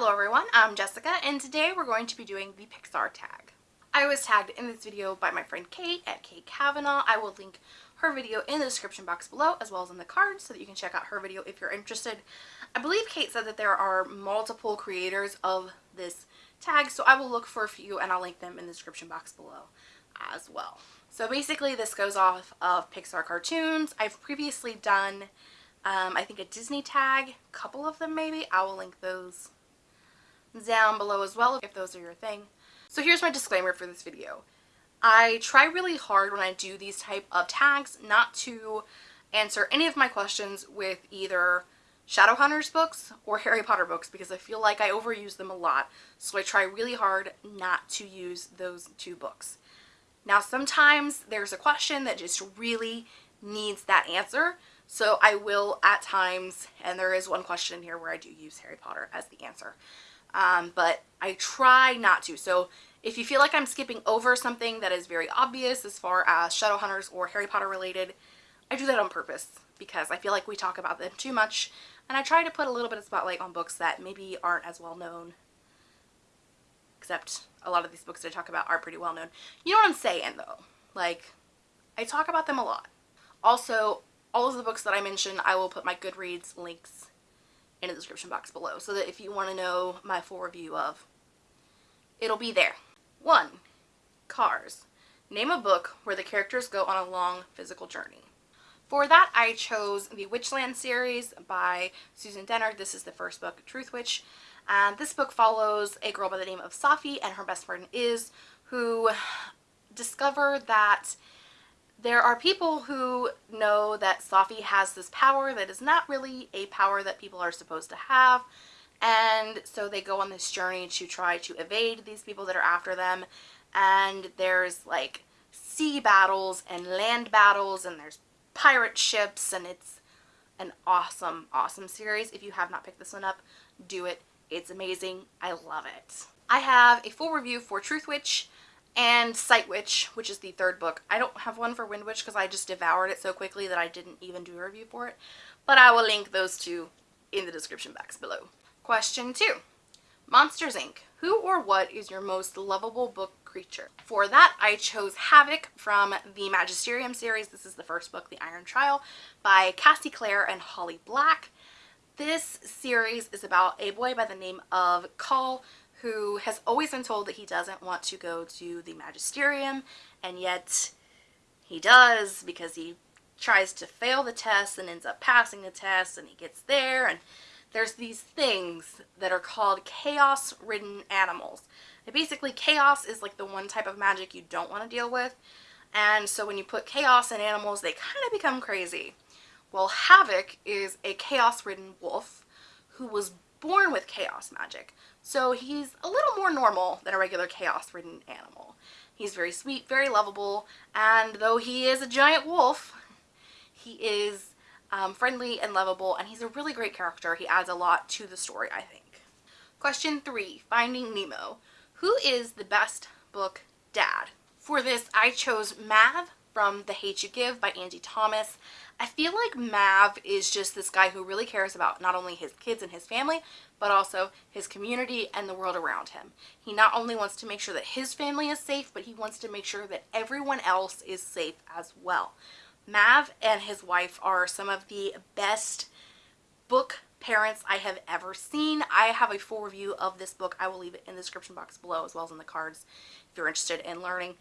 Hello everyone, I'm Jessica and today we're going to be doing the Pixar tag. I was tagged in this video by my friend Kate at Kate Kavanaugh. I will link her video in the description box below as well as in the cards so that you can check out her video if you're interested. I believe Kate said that there are multiple creators of this tag so I will look for a few and I'll link them in the description box below as well. So basically this goes off of Pixar cartoons. I've previously done um, I think a Disney tag, a couple of them maybe. I will link those down below as well if those are your thing. So here's my disclaimer for this video. I try really hard when I do these type of tags not to answer any of my questions with either Shadowhunters books or Harry Potter books because I feel like I overuse them a lot. So I try really hard not to use those two books. Now sometimes there's a question that just really needs that answer. So I will at times, and there is one question here where I do use Harry Potter as the answer um, but I try not to. So if you feel like I'm skipping over something that is very obvious as far as Shadowhunters or Harry Potter related, I do that on purpose because I feel like we talk about them too much and I try to put a little bit of spotlight on books that maybe aren't as well known except a lot of these books that I talk about are pretty well known. You know what I'm saying though? Like, I talk about them a lot. Also, all of the books that I mention, I will put my Goodreads links in the description box below so that if you want to know my full review of, it'll be there. 1. Cars. Name a book where the characters go on a long physical journey. For that, I chose the Witchland series by Susan Dennard. This is the first book, Truth Witch. And this book follows a girl by the name of Safi and her best friend Iz, who discover that there are people who know that Safi has this power that is not really a power that people are supposed to have. And so they go on this journey to try to evade these people that are after them. And there's like sea battles and land battles and there's pirate ships and it's an awesome awesome series. If you have not picked this one up do it. It's amazing. I love it. I have a full review for Truth Witch and Sight Witch, which is the third book. I don't have one for Wind Witch because I just devoured it so quickly that I didn't even do a review for it, but I will link those two in the description box below. Question 2. Monsters Inc. Who or what is your most lovable book creature? For that, I chose Havoc from the Magisterium series. This is the first book, The Iron Trial, by Cassie Clare and Holly Black. This series is about a boy by the name of Call who has always been told that he doesn't want to go to the magisterium and yet he does because he tries to fail the test and ends up passing the test and he gets there and there's these things that are called chaos ridden animals. And basically chaos is like the one type of magic you don't want to deal with and so when you put chaos in animals they kind of become crazy. Well Havoc is a chaos ridden wolf who was born with chaos magic. So he's a little more normal than a regular chaos-ridden animal. He's very sweet, very lovable, and though he is a giant wolf, he is um, friendly and lovable, and he's a really great character. He adds a lot to the story, I think. Question three, Finding Nemo. Who is the best book dad? For this, I chose Mav from The Hate You Give by Angie Thomas. I feel like Mav is just this guy who really cares about not only his kids and his family, but also his community and the world around him. He not only wants to make sure that his family is safe, but he wants to make sure that everyone else is safe as well. Mav and his wife are some of the best book parents I have ever seen. I have a full review of this book. I will leave it in the description box below as well as in the cards if you're interested in learning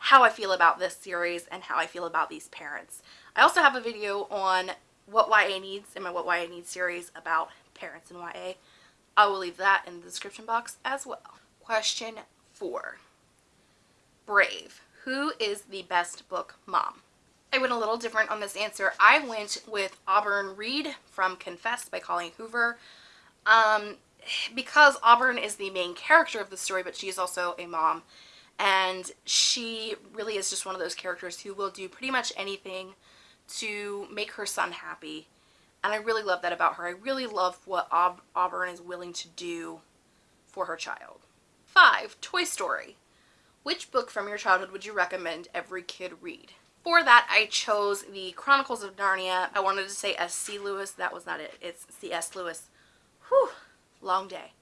how I feel about this series and how I feel about these parents. I also have a video on what YA needs in my What YA Needs series about parents in YA. I will leave that in the description box as well. Question 4. Brave. Who is the best book mom? I went a little different on this answer. I went with Auburn Reed from Confess by Colleen Hoover. Um, because Auburn is the main character of the story, but she is also a mom and she really is just one of those characters who will do pretty much anything to make her son happy and I really love that about her. I really love what Aub Auburn is willing to do for her child. 5. Toy Story. Which book from your childhood would you recommend every kid read? For that, I chose the Chronicles of Narnia. I wanted to say S.C. Lewis. That was not it. It's C.S. Lewis. Whew. Long day.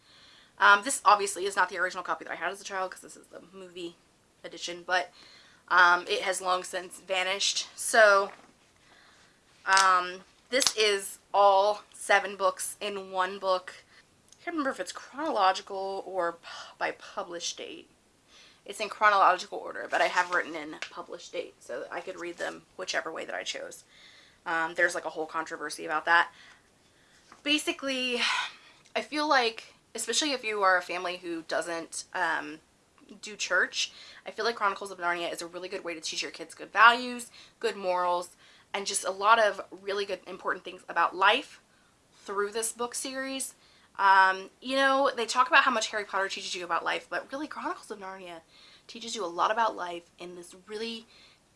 Um, this obviously is not the original copy that I had as a child because this is the movie edition, but um, it has long since vanished. So um, this is all seven books in one book. I can't remember if it's chronological or by published date. It's in chronological order, but I have written in published date so I could read them whichever way that I chose. Um, there's like a whole controversy about that. Basically, I feel like, especially if you are a family who doesn't um, do church, I feel like Chronicles of Narnia is a really good way to teach your kids good values, good morals, and just a lot of really good important things about life through this book series. Um, you know, they talk about how much Harry Potter teaches you about life, but really Chronicles of Narnia teaches you a lot about life in this really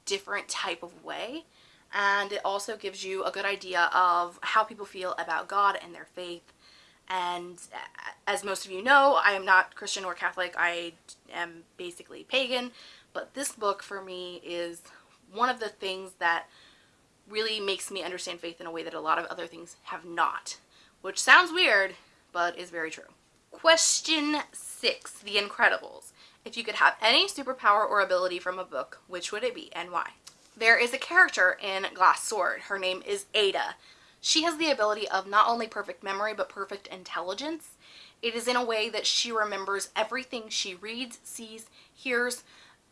different type of way. And it also gives you a good idea of how people feel about God and their faith. And uh, as most of you know, I am not Christian or Catholic. I am basically pagan. But this book for me is one of the things that really makes me understand faith in a way that a lot of other things have not. Which sounds weird, but is very true. Question 6. The Incredibles. If you could have any superpower or ability from a book, which would it be and why? There is a character in Glass Sword. Her name is Ada. She has the ability of not only perfect memory, but perfect intelligence. It is in a way that she remembers everything she reads, sees, hears,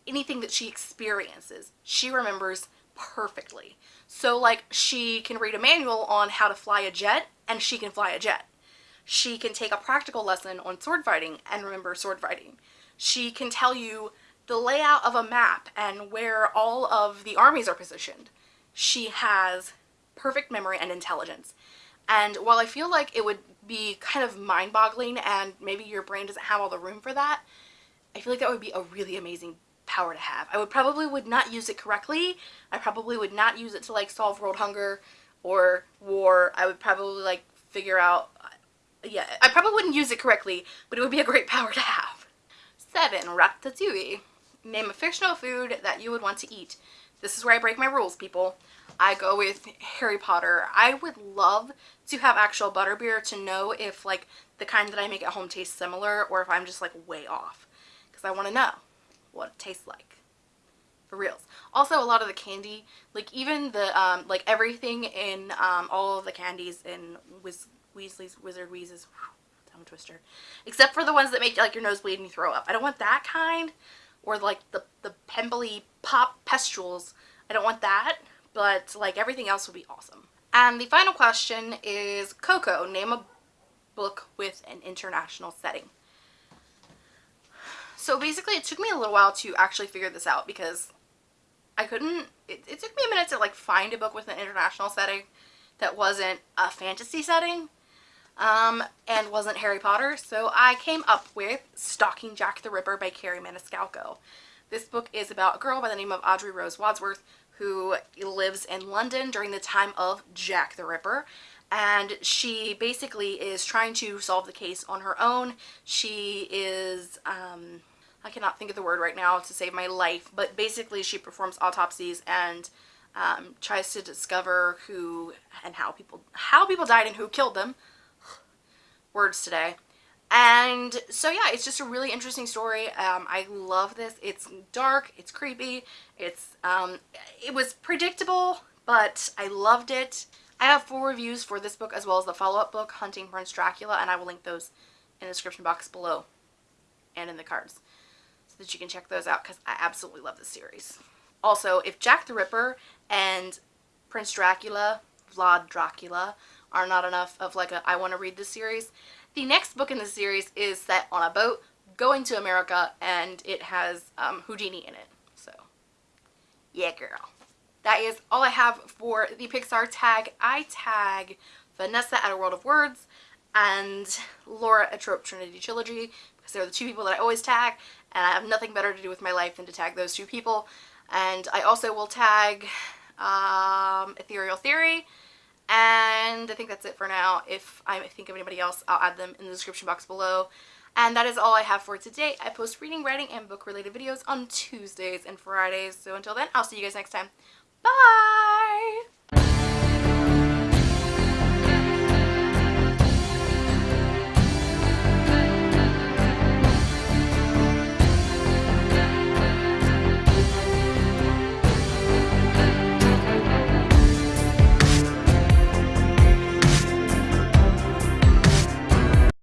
anything that she experiences. She remembers perfectly. So like she can read a manual on how to fly a jet and she can fly a jet. She can take a practical lesson on sword fighting and remember sword fighting. She can tell you the layout of a map and where all of the armies are positioned. She has perfect memory and intelligence. And while I feel like it would be kind of mind-boggling and maybe your brain doesn't have all the room for that, I feel like that would be a really amazing power to have. I would probably would not use it correctly. I probably would not use it to like solve world hunger or war. I would probably like figure out, uh, yeah, I probably wouldn't use it correctly, but it would be a great power to have. Seven, ratatouille. Name a fictional food that you would want to eat. This is where I break my rules, people. I go with Harry Potter. I would love to have actual butterbeer to know if like the kind that I make at home tastes similar or if I'm just like way off. Because I want to know what it tastes like. For reals. Also, a lot of the candy, like even the, um, like everything in um, all of the candies in Wiz Weasley's Wizard Wheezes, tongue twister, except for the ones that make like your nose bleed and you throw up. I don't want that kind or like the, the Pemberley Pop Pestrels. I don't want that, but like everything else would be awesome. And the final question is Coco. Name a book with an international setting. So basically it took me a little while to actually figure this out because I couldn't, it, it took me a minute to like find a book with an international setting that wasn't a fantasy setting um, and wasn't Harry Potter. So I came up with Stalking Jack the Ripper by Kerri Maniscalco. This book is about a girl by the name of Audrey Rose Wadsworth who lives in London during the time of Jack the Ripper and she basically is trying to solve the case on her own. She is, um, I cannot think of the word right now to save my life, but basically she performs autopsies and um, tries to discover who and how people how people died and who killed them words today. And so yeah, it's just a really interesting story. Um, I love this. It's dark, it's creepy, it's um, it was predictable, but I loved it. I have full reviews for this book as well as the follow-up book, Hunting Prince Dracula, and I will link those in the description box below and in the cards so that you can check those out because I absolutely love this series. Also, if Jack the Ripper and Prince Dracula, Vlad Dracula, are not enough of like a I want to read this series. The next book in the series is set on a boat going to America and it has um, Houdini in it. So, yeah girl. That is all I have for the Pixar tag. I tag Vanessa at A World of Words and Laura at Trope Trinity Trilogy because they're the two people that I always tag and I have nothing better to do with my life than to tag those two people. And I also will tag um, Ethereal Theory and I think that's it for now. If I think of anybody else, I'll add them in the description box below. And that is all I have for today. I post reading, writing, and book-related videos on Tuesdays and Fridays. So until then, I'll see you guys next time. Bye!